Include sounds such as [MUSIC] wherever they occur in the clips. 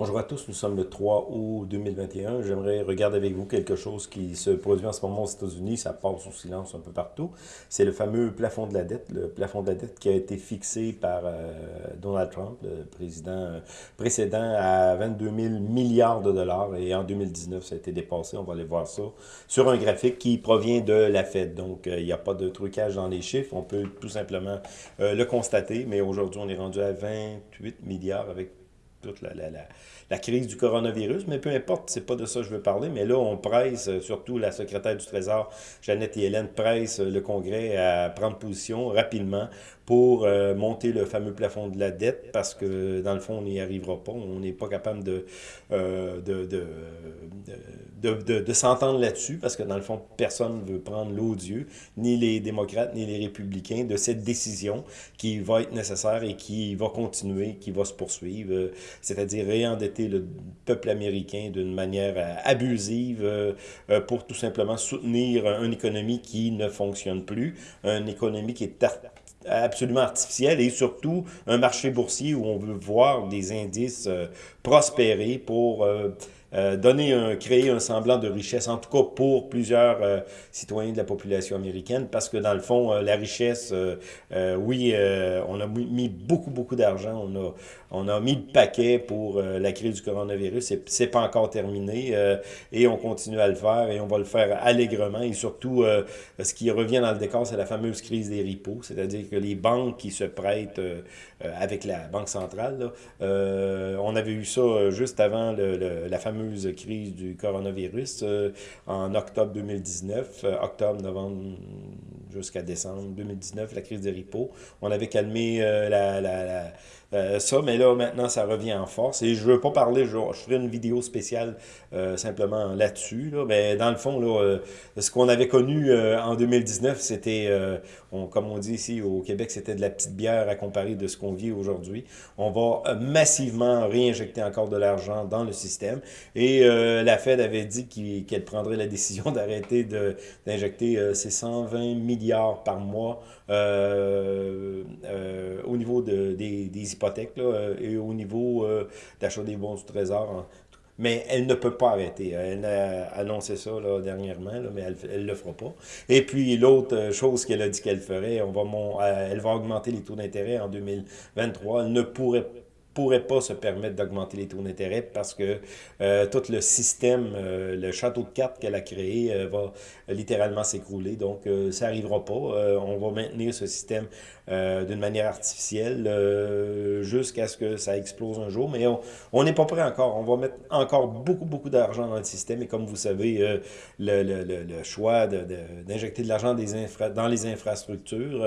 Bonjour à tous, nous sommes le 3 août 2021. J'aimerais regarder avec vous quelque chose qui se produit en ce moment aux États-Unis. Ça passe sous silence un peu partout. C'est le fameux plafond de la dette. Le plafond de la dette qui a été fixé par euh, Donald Trump, le président euh, précédent, à 22 000 milliards de dollars. Et en 2019, ça a été dépassé. On va aller voir ça sur un graphique qui provient de la Fed. Donc, euh, il n'y a pas de trucage dans les chiffres. On peut tout simplement le constater. Mais aujourd'hui, on est rendu à 28 milliards avec toute la, la, la, la, crise du coronavirus, mais peu importe, c'est pas de ça que je veux parler, mais là, on presse, euh, surtout la secrétaire du Trésor, Jeannette et Hélène, presse euh, le Congrès à prendre position rapidement pour euh, monter le fameux plafond de la dette, parce que, dans le fond, on n'y arrivera pas, on n'est pas capable de, de, de, de, de s'entendre là-dessus, parce que, dans le fond, personne ne veut prendre l'odieux, ni les démocrates, ni les républicains, de cette décision qui va être nécessaire et qui va continuer, qui va se poursuivre c'est-à-dire réendetter le peuple américain d'une manière euh, abusive euh, euh, pour tout simplement soutenir une économie qui ne fonctionne plus, une économie qui est absolument artificielle et surtout un marché boursier où on veut voir des indices prospérer pour euh, donner un, créer un semblant de richesse, en tout cas pour plusieurs euh, citoyens de la population américaine, parce que dans le fond, euh, la richesse, oui, on a mis beaucoup, beaucoup d'argent, on a, on a mis le paquet pour la crise du coronavirus, c'est pas encore terminé, et on continue à le faire, et on va le faire allègrement, et surtout, ce qui revient dans le décor, c'est la fameuse crise des ripos, c'est-à-dire que les banques qui se prêtent avec la Banque centrale, on avait eu ça juste avant le, la fameuse crise du coronavirus euh, en octobre 2019, euh, octobre, novembre jusqu'à décembre 2019, la crise des ripos. On avait calmé euh, la, la euh, ça, mais là, maintenant, ça revient en force. Et je veux pas parler, je, je ferai une vidéo spéciale euh, simplement là-dessus. Là. Mais dans le fond, là, euh, ce qu'on avait connu en 2019, c'était, on, comme on dit ici au Québec, c'était de la petite bière à comparer de ce qu'on vit aujourd'hui. On va massivement réinjecter encore de l'argent dans le système. Et la Fed avait dit qu'elle prendrait la décision [LAUGHS] d'arrêter d'injecter ces 120 milliards par mois au niveau de, des, des là, euh, et au niveau euh, d'achat des bons du trésor. Mais elle ne peut pas arrêter. Elle a annoncé ça là, dernièrement, là, mais elle ne le fera pas. Et puis l'autre euh, chose qu'elle a dit qu'elle ferait, on va, elle va augmenter les taux d'intérêt en 2023. Elle ne pourrait pourrait pas se permettre d'augmenter les taux d'intérêt parce que euh, tout le système, euh, le château de cartes qu'elle a créé euh, va littéralement s'écrouler. Donc, ça n'arrivera pas. on va maintenir ce système d'une manière artificielle jusqu'à ce que ça explose un jour. Mais on n'est pas prêt encore. On va mettre encore beaucoup, beaucoup d'argent dans le système. Et comme vous savez, le, le, le, choix d'injecter de, de l'argent dans les infrastructures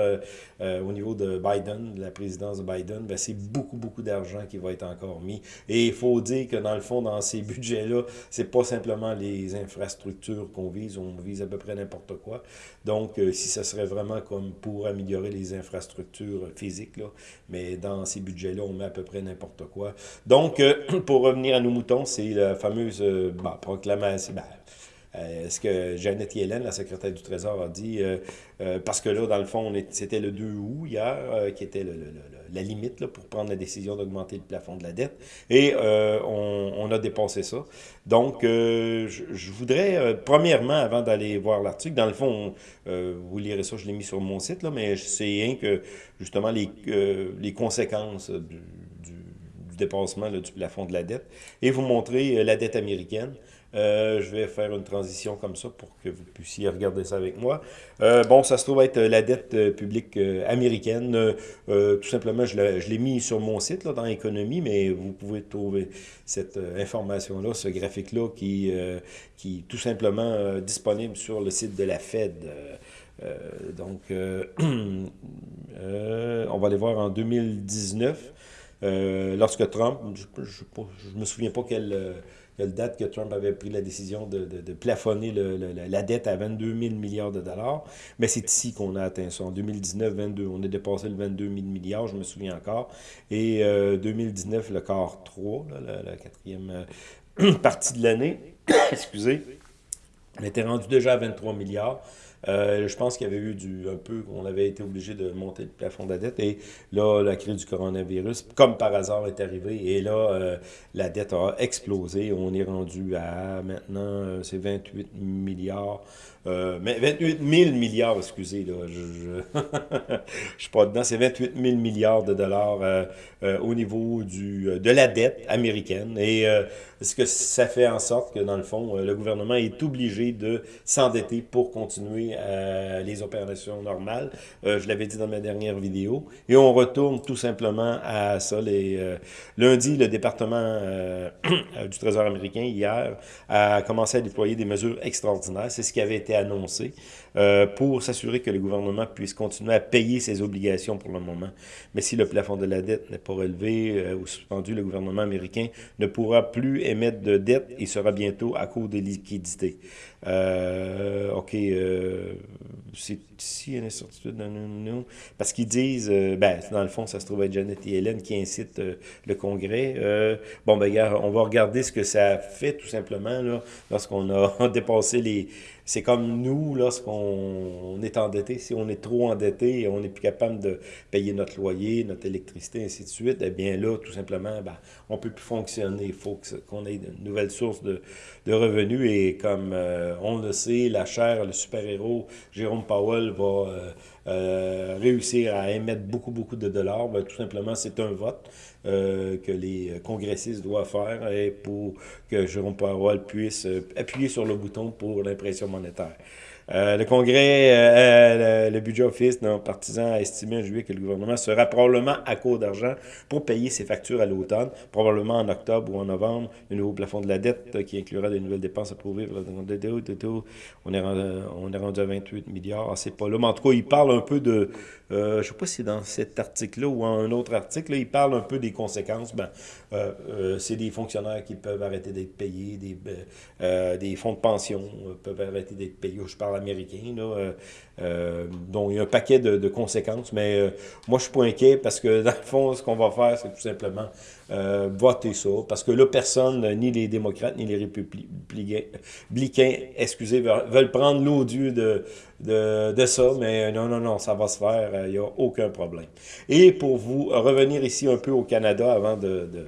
au niveau de Biden, de la présidence de Biden, ben, c'est beaucoup, beaucoup d'argent qui va être encore mis. Et il faut dire que dans le fond, dans ces budgets-là, c'est pas simplement les infrastructures qu'on vise, on vise à peu près n'importe quoi. Donc, euh, si ce serait vraiment comme pour améliorer les infrastructures physiques, là, mais dans ces budgets-là, on met à peu près n'importe quoi. Donc, euh, [CLEARS THROAT] pour revenir à nos moutons, c'est la fameuse euh, bah, proclamation, bah, euh, ce que Jeannette Yellen, la secrétaire du Trésor, a dit, parce que là, dans le fond, c'était le 2 août hier, qui était la limite là, pour prendre la décision d'augmenter le plafond de la dette, et on, a dépassé ça. Donc, je, voudrais, premièrement, avant d'aller voir l'article, dans le fond, vous lirez ça, je l'ai mis sur mon site, là, mais c'est rien que, justement, les, les conséquences du dépassement du plafond de la dette, et vous montrer la dette américaine. Euh, je vais faire une transition comme ça pour que vous puissiez regarder ça avec moi. Euh, bon, ça se trouve être la dette euh, publique américaine. tout simplement, je l'ai mis sur mon site là, dans l'économie, mais vous pouvez trouver cette information-là, ce graphique-là, qui, qui est tout simplement disponible sur le site de la Fed. donc, [CLEARS THROAT] on va aller voir en 2019, lorsque Trump, je ne me souviens pas quel quelle date que Trump avait pris la décision de, plafonner la dette à 22 000 milliards de dollars. Mais c'est ici qu'on a atteint ça. En 2019, 22, on a dépassé le 22 000 milliards, je me souviens encore. Et 2019, euh, le quart 3, la, quatrième euh, [CLEARS THROAT] partie de l'année, [COUGHS] excusez, on était rendu déjà à 23 milliards. Je pense qu'il y avait eu un peu, on avait été obligé de monter le plafond de la dette. Et là, la crise du coronavirus, comme par hasard, est arrivée. Et là, la dette a explosé. On est rendu à maintenant, c'est 28 milliards euh, mais 28 000 milliards, excusez, là, je ne [LAUGHS] suis pas dedans, c'est 28 000 milliards de dollars euh, euh, au niveau du, de la dette américaine. Et ce que ça fait en sorte que, dans le fond, le gouvernement est obligé de s'endetter pour continuer les opérations normales. je l'avais dit dans ma dernière vidéo. Et on retourne tout simplement à ça. Les, lundi, le département [CLEARS THROAT] du Trésor américain, hier, a commencé à déployer des mesures extraordinaires. C'est ce qui avait été annoncé euh, pour s'assurer que le gouvernement puisse continuer à payer ses obligations pour le moment. Mais si le plafond de la dette n'est pas relevé euh, ou suspendu, le gouvernement américain ne pourra plus émettre de dette et sera bientôt à court des liquidités. Euh, OK, c'est ici une incertitude dans nous, parce qu'ils disent, ben, dans le fond, ça se trouve être Janet et Hélène qui incitent le Congrès. bon, ben, on va regarder ce que ça fait tout simplement lorsqu'on a [LAUGHS] dépassé les, c'est comme nous, lorsqu'on est endetté, si on est trop endetté et on n'est plus capable de payer notre loyer, notre électricité, ainsi de suite, eh bien là, tout simplement, ben, on ne peut plus fonctionner. Il faut qu'on ait de nouvelles sources de, revenus. Et comme euh, on le sait, la chaire, le super-héros, Jérôme Powell, va euh, euh, réussir à émettre beaucoup, beaucoup de dollars. Ben, tout simplement, c'est un vote. que les congressistes doivent faire et pour que Jérôme Powell puisse appuyer sur le bouton pour l'impression monétaire. Euh, le Congrès, euh, le, budget office d'un partisan a estimé en juillet que le gouvernement sera probablement à court d'argent pour payer ses factures à l'automne, probablement en octobre ou en novembre, le nouveau plafond de la dette qui inclura des nouvelles dépenses approuvées. On est rendu, on est rendu à 28 milliards. Ah, c'est pas là. Mais en tout cas, il parle un peu de... Euh, je ne sais pas si dans cet article-là ou un autre article, il parle un peu des conséquences. Ben, c'est des fonctionnaires qui peuvent arrêter d'être payés, des, des fonds de pension peuvent arrêter d'être payés. Je parle américain, là, euh, euh, donc il y a un paquet de, conséquences, mais euh, moi je suis pas inquiet parce que [LAUGHS] dans le fond, ce qu'on va faire, c'est tout simplement voter ça, parce que là, personne, ni les démocrates, ni les républicains, excusez, veulent prendre l'odieux de, de, de, ça, mais non, non, non, ça va se faire, il n'y a aucun problème. Et pour vous revenir ici un peu au Canada avant de de,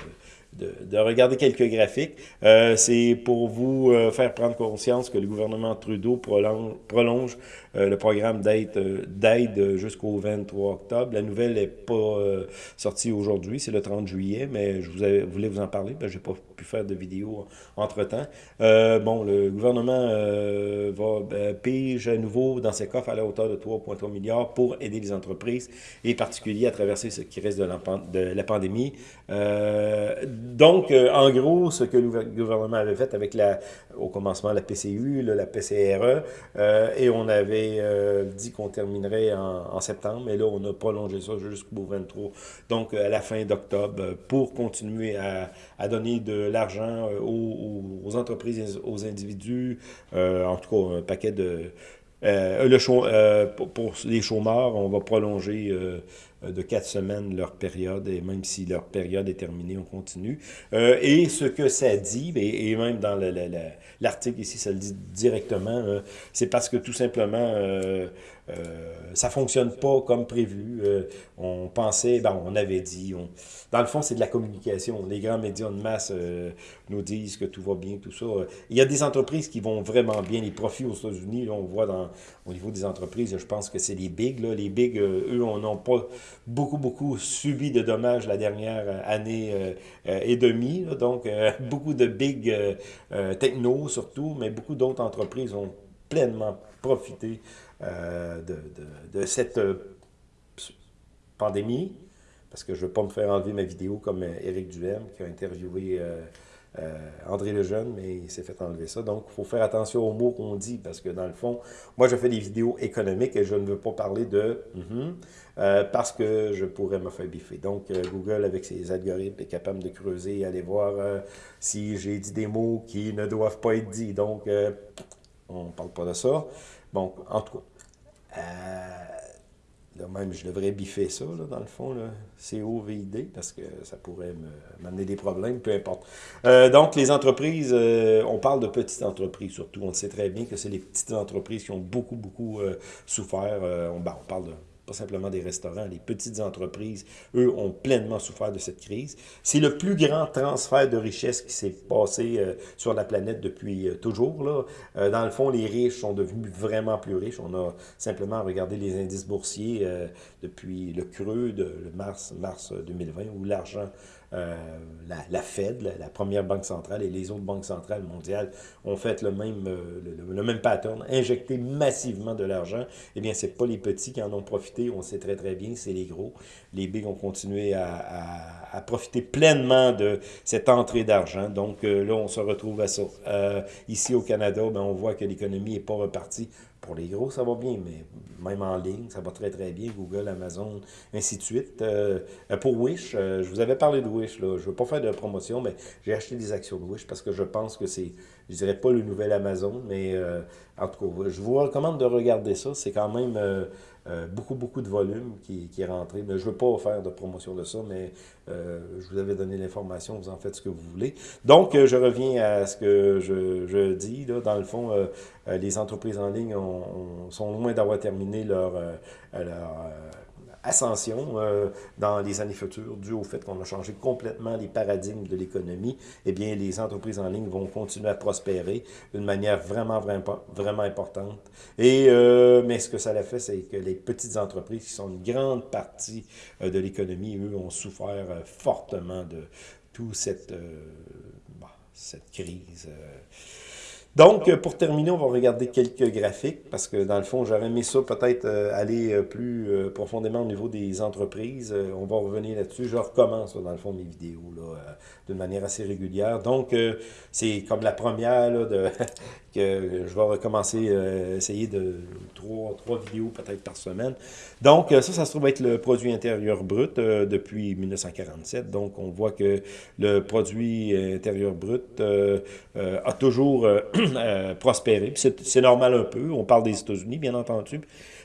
regarder quelques graphiques. Euh, c'est pour vous euh, faire prendre conscience que le gouvernement Trudeau prolonge, euh, le programme d'aide jusqu'au 23 octobre. La nouvelle n'est pas sortie aujourd'hui, c'est le 30 juillet, mais je voulais vous en parler, ben, je n'ai pas pu faire de vidéo entre-temps. bon, le gouvernement va ben, à nouveau dans ses coffres à la hauteur de 3,3 milliards pour aider les entreprises et particuliers à traverser ce qui reste de de la pandémie donc, euh, en gros, ce que le gouvernement avait fait avec la, au commencement la PCU, la PCRE, euh, et on avait euh, dit qu'on terminerait en, septembre, mais là, on a prolongé ça jusqu'au 23, donc à la fin d'octobre, pour continuer à, donner de l'argent aux, entreprises, aux individus, en tout cas, un paquet de... pour, les chômeurs, on va prolonger de quatre semaines leur période, et même si leur période est terminée, on continue. Euh, et ce que ça dit, et, même dans l'article ici, ça le dit directement, euh, c'est parce que tout simplement, euh, ça fonctionne pas comme prévu. Euh, on pensait, ben, on avait dit, dans le fond, c'est de la communication. Les grands médias de masse euh, nous disent que tout va bien, tout ça. Il y a des entreprises qui vont vraiment bien. Les profits aux États-Unis, on voit dans, au niveau des entreprises, je pense que c'est les bigs. Là. Les bigs, eux, on n'ont pas beaucoup, beaucoup subi de dommages la dernière année et demie. Donc, [LAUGHS] beaucoup de big techno surtout, mais beaucoup d'autres entreprises ont pleinement profité euh, de, de, cette euh, pandémie, parce que je ne veux pas me faire enlever ma vidéo comme euh, Éric Duhem, qui a interviewé André Lejeune, mais il s'est fait enlever ça. Donc, il faut faire attention aux mots qu'on dit, parce que dans le fond, moi, je fais des vidéos économiques et je ne veux pas parler de mm-hmm, parce que je pourrais me faire biffer. Donc, Google, avec ses algorithmes, est capable de creuser et aller voir si j'ai dit des mots qui ne doivent pas être dits. Donc, on ne parle pas de ça. Bon, en tout cas, euh, Même, je devrais biffer ça, là, dans le fond, COVID, parce que ça pourrait m'amener des problèmes, peu importe. Euh, donc, les entreprises, euh, on parle de petites entreprises surtout. On sait très bien que c'est les petites entreprises qui ont beaucoup, beaucoup euh, souffert. Ben, on, parle de pas simplement des restaurants, les petites entreprises, eux, ont pleinement souffert de cette crise. C'est le plus grand transfert de richesse qui s'est passé euh, sur la planète depuis euh, toujours. Là. Euh, dans le fond, les riches sont devenus vraiment plus riches. On a simplement regardé les indices boursiers depuis le creux de mars, mars 2020, où l'argent euh, la, Fed, la, première banque centrale, et les autres banques centrales mondiales ont fait le même, euh, le, même pattern, injecté massivement de l'argent. Eh bien, c'est pas les petits qui en ont profité, on sait très très bien, c'est les gros. Les big ont continué à, à, profiter pleinement de cette entrée d'argent. Donc euh, là, on se retrouve à ça. ici au Canada, ben, on voit que l'économie n'est pas repartie pour les gros, ça va bien, mais même en ligne, ça va très très bien. Google, Amazon, ainsi de suite. Euh, euh, pour Wish, euh, je vous avais parlé de Wish, là. je ne veux pas faire de promotion, mais j'ai acheté des actions de Wish parce que je pense que c'est, je dirais pas le nouvel Amazon, mais en tout cas, je vous recommande de regarder ça. C'est quand même euh, beaucoup, beaucoup de volume qui, qui, est rentré. Mais je ne veux pas faire de promotion de ça, mais euh, je vous avais donné l'information, vous en faites ce que vous voulez. Donc, euh, je reviens à ce que je, je dis. Là, dans le fond, les entreprises en ligne sont loin d'avoir terminé leur, leur ascension euh, dans les années futures, dû au fait qu'on a changé complètement les paradigmes de l'économie, eh bien, les entreprises en ligne vont continuer à prospérer d'une manière vraiment, vraiment, vraiment importante. Et, euh, mais ce que ça a fait, c'est que les petites entreprises, qui sont une grande partie euh, de l'économie, eux, ont souffert fortement de toute cette, bah, cette crise. Donc, pour terminer, on va regarder quelques graphiques, parce que dans le fond, j'aurais aimé ça peut-être euh, aller euh, plus euh, profondément au niveau des entreprises. on va revenir là-dessus. Je recommence, dans le fond, mes vidéos, là, d'une manière assez régulière. Donc, c'est comme la première, là, de, [LAUGHS] que je vais recommencer, essayer de trois, trois vidéos peut-être par semaine. Donc, ça, ça se trouve être le produit intérieur brut depuis 1947. Donc, on voit que le produit intérieur brut a toujours Euh, [CLEARS THROAT] prospérer. C'est normal un peu. On parle des États-Unis, bien entendu.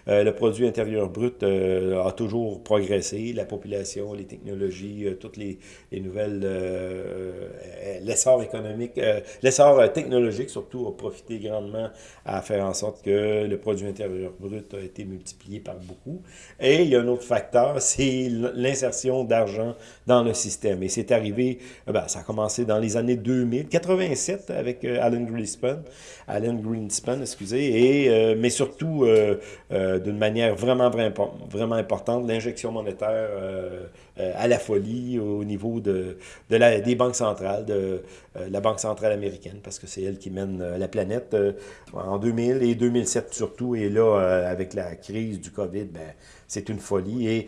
Euh, le produit intérieur brut euh, a toujours progressé. La population, les technologies, toutes les, les nouvelles... l'essor économique, l'essor technologique, surtout, a profité grandement à faire en sorte que le produit intérieur brut a été multiplié par beaucoup. Et il y a un autre facteur, [LAUGHS] c'est l'insertion d'argent dans le système. Et c'est arrivé, ben, ça a commencé dans les années 2000, 87 avec Alan Greenspan, Alan Greenspan, excusez, et, euh, mais surtout euh, euh, d'une manière vraiment, vraiment, importante, l'injection monétaire à la folie au niveau de, des banques centrales, de la Banque centrale américaine, parce que c'est elle qui mène la planète en 2000 et 2007 surtout, et là, avec la crise du COVID, ben, c'est une folie. Et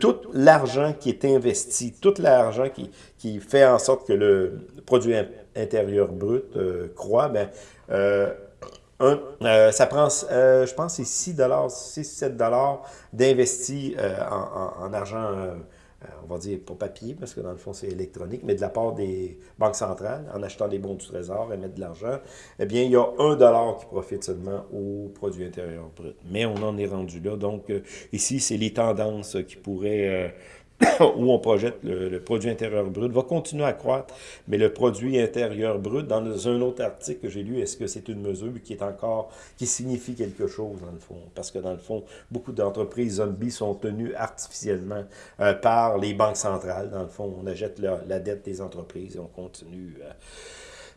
tout l'argent qui est investi, tout l'argent qui, qui fait en sorte que le produit intérieur brut euh, croît, ben, euh, euh, ça prend, je pense, c'est 6 6-7 d'investi en, en, argent on va dire pas papier, parce que dans le fond c'est électronique, mais de la part des banques centrales, en achetant des bons du trésor et mettre de l'argent, eh bien il y a un dollar qui profite seulement au produit intérieur brut. Mais on en est rendu là. Donc ici, c'est les tendances qui pourraient où on projette le, produit intérieur brut, va continuer à croître, mais le produit intérieur brut, dans un autre article que j'ai lu, est-ce que c'est une mesure qui est encore, qui signifie quelque chose dans le fond? Parce que dans le fond, beaucoup d'entreprises zombies sont tenues artificiellement euh, par les banques centrales. Dans le fond, on achète la, dette des entreprises et on continue... Euh,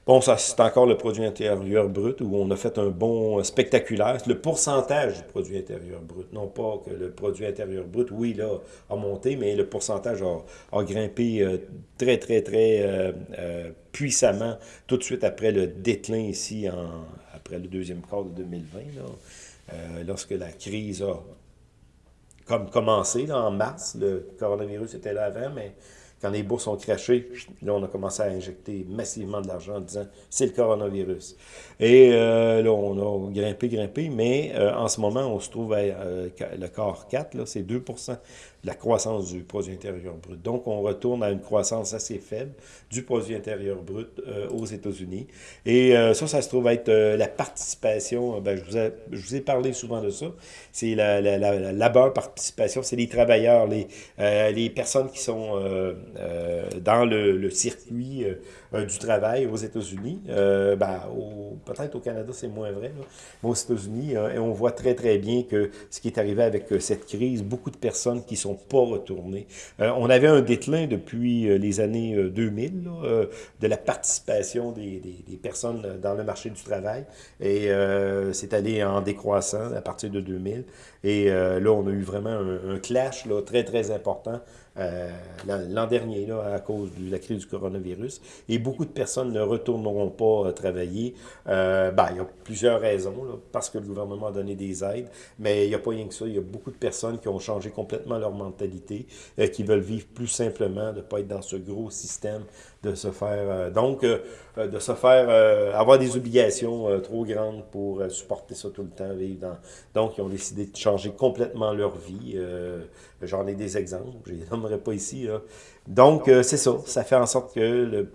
Bon, ça, c'est encore le produit intérieur brut où on a fait un bon euh, spectaculaire. Le pourcentage du produit intérieur brut. Non pas que le produit intérieur brut, oui, là, a monté, mais le pourcentage a, grimpé euh, très, très, très euh, puissamment tout de suite après le déclin ici, en, après le deuxième quart de 2020, lorsque la crise a comme commencé là, en mars. Le coronavirus était là avant, mais quand les bourses ont craché, là, on a commencé à injecter massivement de l'argent en disant c'est le coronavirus. Et euh, là, on a grimpé, grimpé, mais euh, en ce moment, on se trouve à euh, le corps 4, c'est 2 la croissance du produit intérieur brut. Donc, on retourne à une croissance assez faible du produit intérieur brut euh, aux États-Unis. Et euh, ça, ça se trouve être euh, la participation, ben, je, vous ai, parlé souvent de ça, c'est la, la, participation, c'est les travailleurs, les, personnes qui sont dans le, circuit du travail aux États-Unis. ben, Peut-être au Canada, c'est moins vrai, mais aux États-Unis, on voit très, très bien que ce qui est arrivé avec cette crise, beaucoup de personnes qui sont pas retournées. on avait un déclin depuis les années 2000, là, de la participation des, personnes dans le marché du travail. Et euh, c'est allé en décroissant à partir de 2000. Et euh, là, on a eu vraiment un, un clash là, très, très important euh, l'an dernier, là, à cause de la crise du coronavirus. Et beaucoup de personnes ne retourneront pas euh, travailler. Euh, ben, il y a plusieurs raisons, là, parce que le gouvernement a donné des aides, mais il n'y a pas rien que ça. Il y a beaucoup de personnes qui ont changé complètement leur mentalité, euh, qui veulent vivre plus simplement, de ne pas être dans ce gros système, de se faire... Euh, donc, euh, de se faire... avoir des obligations trop grandes pour supporter ça tout le temps, vivre dans... Donc, ils ont décidé de changer complètement leur vie. J'en ai des exemples, nommerai pas ici. Là. Donc, c'est ça. Ça fait en sorte que le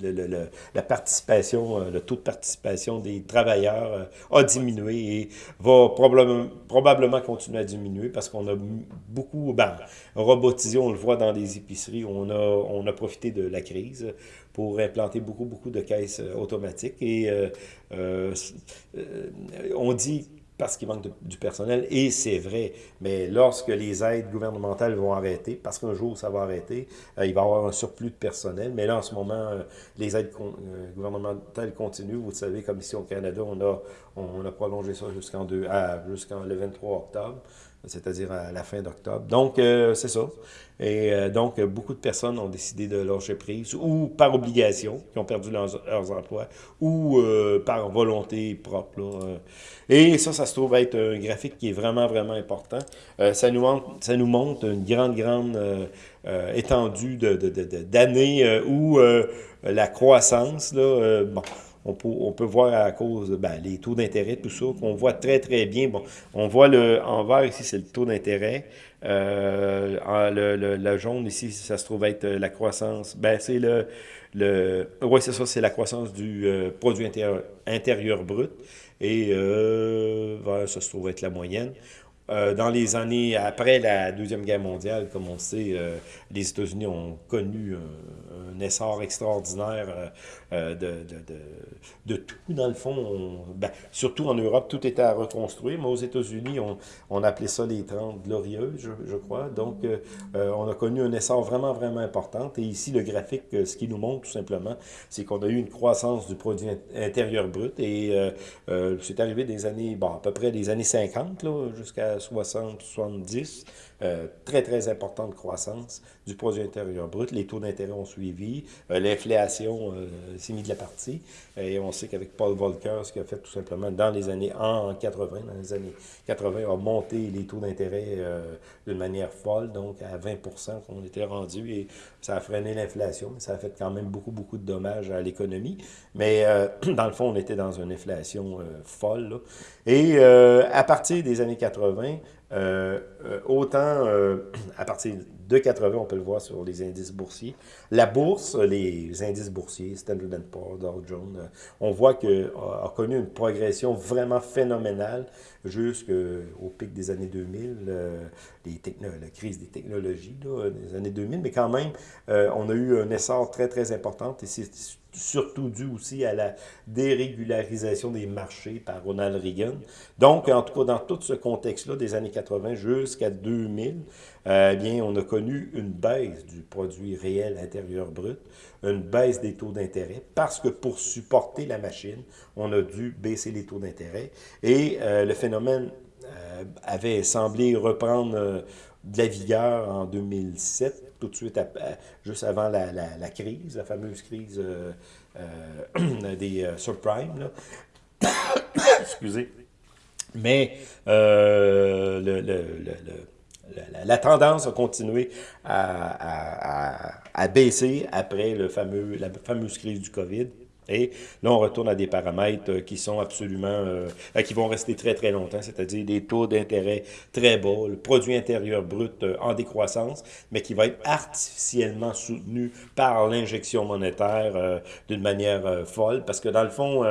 le, le, la participation, le taux de participation des travailleurs a diminué et va probablement, probablement continuer à diminuer parce qu'on a beaucoup ben, robotisé, on le voit dans les épiceries, on a, on a profité de la crise pour implanter beaucoup, beaucoup de caisses automatiques et euh, euh, on dit parce qu'il manque du personnel, et c'est vrai. Mais lorsque les aides gouvernementales vont arrêter, parce qu'un jour ça va arrêter, euh, il va y avoir un surplus de personnel, mais là en ce moment, euh, les aides euh, gouvernementales continuent. Vous savez, comme ici au Canada, on a, a prolongé ça jusqu'en jusqu'en le 23 octobre c'est-à-dire à la fin d'octobre. Donc, euh, c'est ça. Et euh, donc, beaucoup de personnes ont décidé de lâcher prise, ou par obligation, qui ont perdu leurs, emplois, ou euh, par volonté propre. Là. Et ça, ça se trouve être un graphique qui est vraiment, vraiment important. ça, nous montre, ça nous montre une grande, grande étendue d'années de, de, où la croissance, là, bon, on peut, voir à cause ben, les taux d'intérêt, tout ça, qu'on voit très, très bien. On voit le en vert ici, c'est le taux d'intérêt. Euh, le, jaune ici, ça se trouve être la croissance. Ben, c'est le. c'est ça, c'est la croissance du euh, produit intérieur, brut. Et euh, vert, ça se trouve être la moyenne. Euh, dans les années après la Deuxième Guerre mondiale, comme on sait, euh, les États-Unis ont connu un, essor extraordinaire euh, de, de, de, tout, dans le fond. On, ben, surtout en Europe, tout était à reconstruire, mais aux États-Unis, on, on, appelait ça les 30 glorieuses, je, je crois. Donc, on a connu un essor vraiment, vraiment important. Et ici, le graphique, ce qui nous montre tout simplement, c'est qu'on a eu une croissance du produit intérieur brut et c'est arrivé des années, bon, à peu près des années 50, jusqu'à 60, 70, euh, très, très importante croissance du produit intérieur brut. Les taux d'intérêt ont suivi. Euh, L'inflation euh, s'est mise de la partie. Et on sait qu'avec Paul Volcker, ce qu'il a fait tout simplement dans les années en 80, dans les années 80, a monté les taux d'intérêt d'une manière folle, donc à 20% qu'on était rendu. Et ça a freiné l'inflation, mais ça a fait quand même beaucoup, beaucoup de dommages à l'économie. Mais [CLEARS THROAT] dans le fond, on était dans une inflation folle. Et à partir des années 80, euh, autant euh, à partir de 80, on peut le voir sur les indices boursiers. La bourse, les indices boursiers, Standard Poor's, Dow Jones, on voit que a, connu une progression vraiment phénoménale jusqu'au pic des années 2000, euh, la crise des technologies là, des années 2000, mais quand même, euh, on a eu un essor très, très important et c'est surtout dû aussi à la dérégularisation des marchés par Ronald Reagan. Donc, en tout cas, dans tout ce contexte-là, des années 80 jusqu'à 2000, euh, eh bien, on a connu une baisse du produit réel intérieur brut, une baisse des taux d'intérêt, parce que pour supporter la machine, on a dû baisser les taux d'intérêt. Et euh, le phénomène euh, avait semblé reprendre de la vigueur en 2007, tout de suite, juste avant la, la, crise, la fameuse crise [COUGHS] des subprimes. [COUGHS] Excusez. Mais euh, la, tendance a continué à, baisser après le fameux, la fameuse crise du COVID. Et là, on retourne à des paramètres qui sont absolument, qui vont rester très très longtemps, c'est-à-dire des taux d'intérêt très bas, le produit intérieur brut en décroissance, mais qui va être artificiellement soutenu par l'injection monétaire d'une manière folle, parce que dans le fond,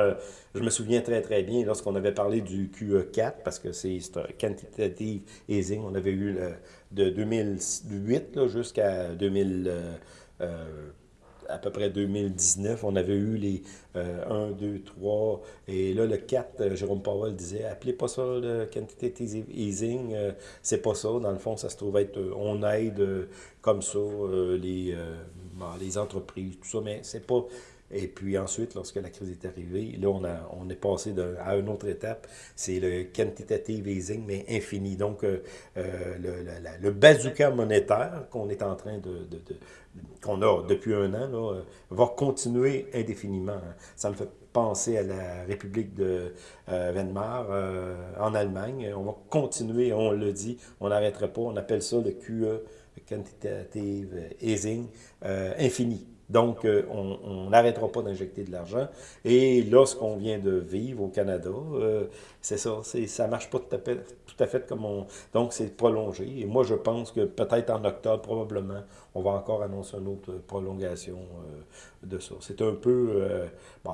je me souviens très, très bien lorsqu'on avait parlé du QE4, parce que c'est quantitative easing, on avait eu de 2008 jusqu'à 2000, euh, euh, à peu près 2019, on avait eu les 1, 2, 3, et là, le 4, euh, Jérôme Powell disait, appelez pas ça le quantitative easing, c'est pas ça, dans le fond, ça se trouve être, on aide comme ça les, les entreprises, tout ça, mais c'est pas et puis ensuite, lorsque la crise est arrivée, là, on, a, on est passé à une autre étape. C'est le quantitative easing, mais infini. Donc, euh, euh, le, le, bazooka monétaire qu'on est en train de, qu'on a depuis un an, là, euh, va continuer indéfiniment. Ça me fait penser à la République de Weimar en Allemagne. On va continuer, on le dit, on n'arrêtera pas. On appelle ça le QE, quantitative easing, infini. Donc, euh, on n'arrêtera pas d'injecter de l'argent. Et là, ce qu'on vient de vivre au Canada, euh, c'est ça, ça ne marche pas tout à, fait, comme on... Donc, c'est prolongé. Et moi, je pense que peut-être en octobre, probablement, on va encore annoncer une autre prolongation euh, de ça. C'est un peu... bon,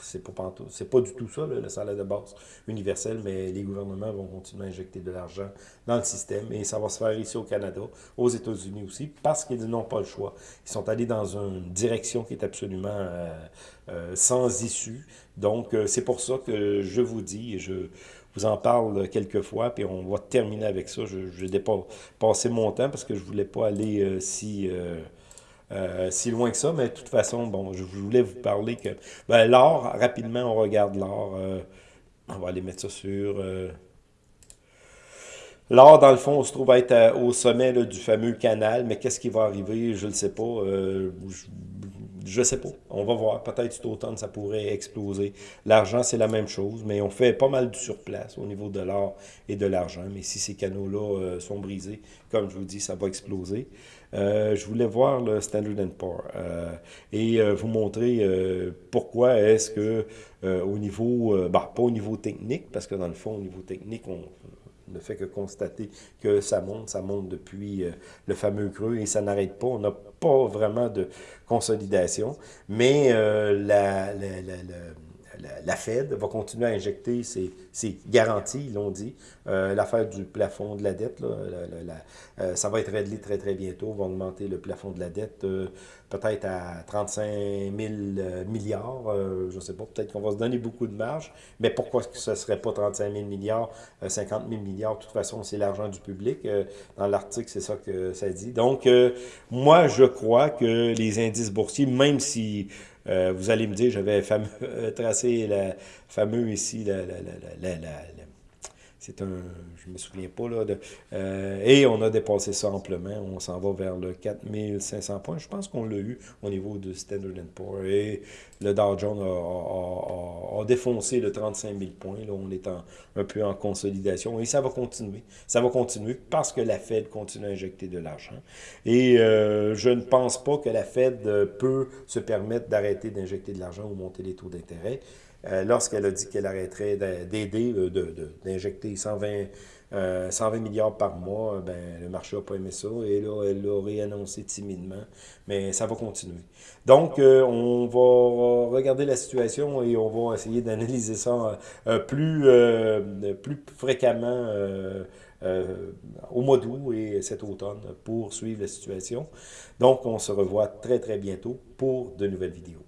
c'est pas, pas du tout ça, le salaire de base universel, mais les gouvernements vont continuer à injecter de l'argent dans le système. Et ça va se faire ici au Canada, aux États-Unis aussi, parce qu'ils n'ont pas le choix. Ils sont allés dans un direction qui est absolument euh, euh, sans issue. Donc, euh, c'est pour ça que je vous dis, et je vous en parle quelques fois, puis on va terminer avec ça. Je, je pas passé mon temps parce que je voulais pas aller si... si loin que ça, mais de toute façon, bon, je voulais vous parler que... Ben, l'or, rapidement, on regarde l'or. on va aller mettre ça sur... L'or, dans le fond, on se trouve être au sommet du fameux canal, mais qu'est-ce qui va arriver, je ne sais pas. Je sais pas. On va voir. Peut-être cet automne, ça pourrait exploser. L'argent, c'est la même chose, mais on fait pas mal du surplace au niveau de l'or et de l'argent. Mais si ces canaux-là euh, sont brisés, comme je vous dis, ça va exploser. Euh, je voulais voir le Standard Poor's euh, et vous montrer pourquoi est-ce que au niveau, bah, pas au niveau technique, parce que dans le fond, au niveau technique, on ne fait que constater que ça monte, ça monte depuis le fameux creux et ça n'arrête pas. On n'a pas vraiment de consolidation, mais euh, la, Fed va continuer à injecter ses, garanties, ils l'ont dit. Euh, l'affaire du plafond de la dette, euh, ça va être réglé très très bientôt. Va augmenter le plafond de la dette peut-être à 35 000 milliards. je ne sais pas, peut-être qu'on va se donner beaucoup de marge. Mais pourquoi ce ne serait pas 35 000 milliards, 50 000 milliards? De toute façon, c'est l'argent du public. dans l'article, c'est ça que ça dit. Donc, moi, je crois que les indices boursiers, même si euh, vous allez me dire, j'avais tracé la fameux ici, la c'est un, je me souviens pas, là, de, euh, et on a dépassé ça amplement, on s'en va vers le 4500 points, je pense qu'on l'a eu au niveau de Standard Poor's, et le Dow Jones a, défoncé le 35 000 points, là, on est un peu en consolidation, et ça va continuer, ça va continuer parce que la Fed continue à injecter de l'argent, et euh, je ne pense pas que la Fed peut se permettre d'arrêter d'injecter de l'argent ou monter les taux d'intérêt, lorsqu'elle a dit qu'elle arrêterait d'aider, euh, d'injecter 120, 120 milliards par mois, ben, le marché n'a pas aimé ça, et là, elle l'a réannoncé timidement, mais ça va continuer. Donc, euh, on va regarder la situation et on va essayer d'analyser ça plus, plus fréquemment au mois d'août et cet automne pour suivre la situation. Donc, on se revoit très, très bientôt pour de nouvelles vidéos.